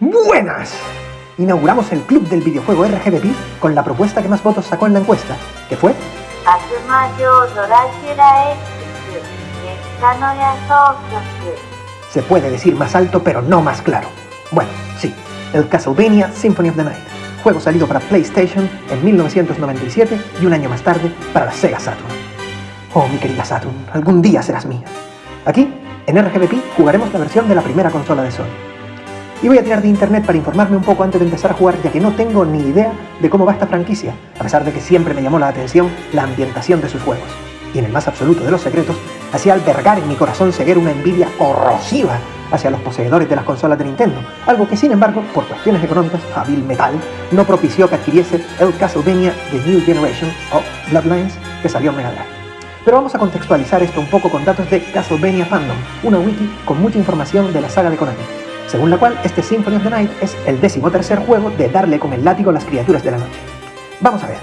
¡Buenas! Inauguramos el club del videojuego RGB con la propuesta que más votos sacó en la encuesta, que fue Se puede decir más alto, pero no más claro. Bueno, sí, el Castlevania Symphony of the Night, juego salido para PlayStation en 1997 y un año más tarde para la Sega Saturn. Oh, mi querida Saturn, algún día serás mía. Aquí, en RGBP, jugaremos la versión de la primera consola de Sony. Y voy a tirar de internet para informarme un poco antes de empezar a jugar, ya que no tengo ni idea de cómo va esta franquicia, a pesar de que siempre me llamó la atención la ambientación de sus juegos. Y en el más absoluto de los secretos, hacía albergar en mi corazón seguir una envidia corrosiva hacia los poseedores de las consolas de Nintendo, algo que sin embargo, por cuestiones económicas, hábil metal, no propició que adquiriese el Castlevania The New Generation o Bloodlines que salió en Mega Drive. Pero vamos a contextualizar esto un poco con datos de Castlevania Fandom, una wiki con mucha información de la saga de Konami según la cual este Symphony of the Night es el décimo tercer juego de darle con el látigo a las criaturas de la noche. Vamos a ver.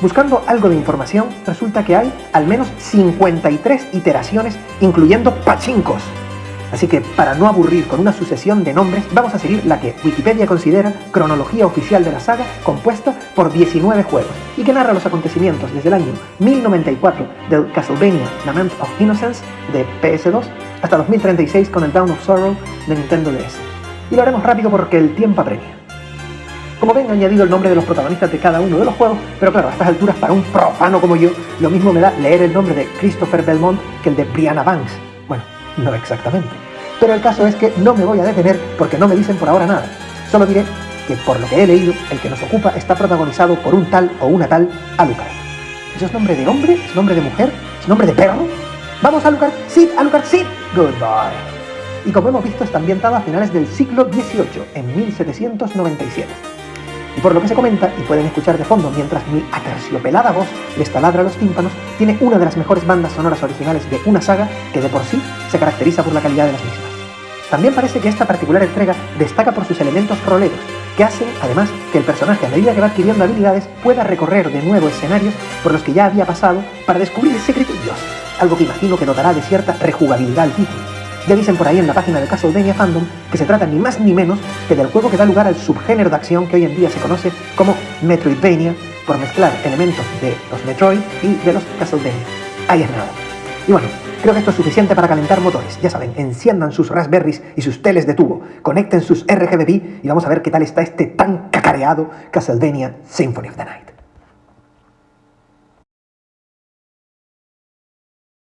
Buscando algo de información, resulta que hay al menos 53 iteraciones, incluyendo pachincos. Así que, para no aburrir con una sucesión de nombres, vamos a seguir la que Wikipedia considera cronología oficial de la saga, compuesta por 19 juegos, y que narra los acontecimientos desde el año 1094 del Castlevania Lament of Innocence de PS2 hasta 2036 con el Down of Sorrow de Nintendo DS. Y lo haremos rápido porque el tiempo apremia. Como ven, he añadido el nombre de los protagonistas de cada uno de los juegos, pero claro, a estas alturas, para un profano como yo, lo mismo me da leer el nombre de Christopher Belmont que el de Brianna Banks. Bueno, no exactamente. Pero el caso es que no me voy a detener porque no me dicen por ahora nada. Solo diré que por lo que he leído, el que nos ocupa está protagonizado por un tal o una tal Alucard. ¿Eso es nombre de hombre? ¿Es nombre de mujer? ¿Es nombre de perro? ¡Vamos, Alucard! ¡Sí, Alucard, sí! Goodbye. Y como hemos visto, está ambientada a finales del siglo XVIII, en 1797. Y por lo que se comenta, y pueden escuchar de fondo mientras mi aterciopelada voz les taladra los tímpanos, tiene una de las mejores bandas sonoras originales de una saga que de por sí se caracteriza por la calidad de las mismas. También parece que esta particular entrega destaca por sus elementos roleros, que hacen, además, que el personaje a medida que va adquiriendo habilidades pueda recorrer de nuevo escenarios por los que ya había pasado para descubrir secretillos, algo que imagino que dotará de cierta rejugabilidad al título. Ya dicen por ahí en la página de Castlevania Fandom que se trata ni más ni menos que del juego que da lugar al subgénero de acción que hoy en día se conoce como Metroidvania, por mezclar elementos de los Metroid y de los Castlevania. Ahí es nada. Y bueno, creo que esto es suficiente para calentar motores. Ya saben, enciendan sus Raspberries y sus teles de tubo, conecten sus RGB y vamos a ver qué tal está este tan cacareado Castlevania Symphony of the Night.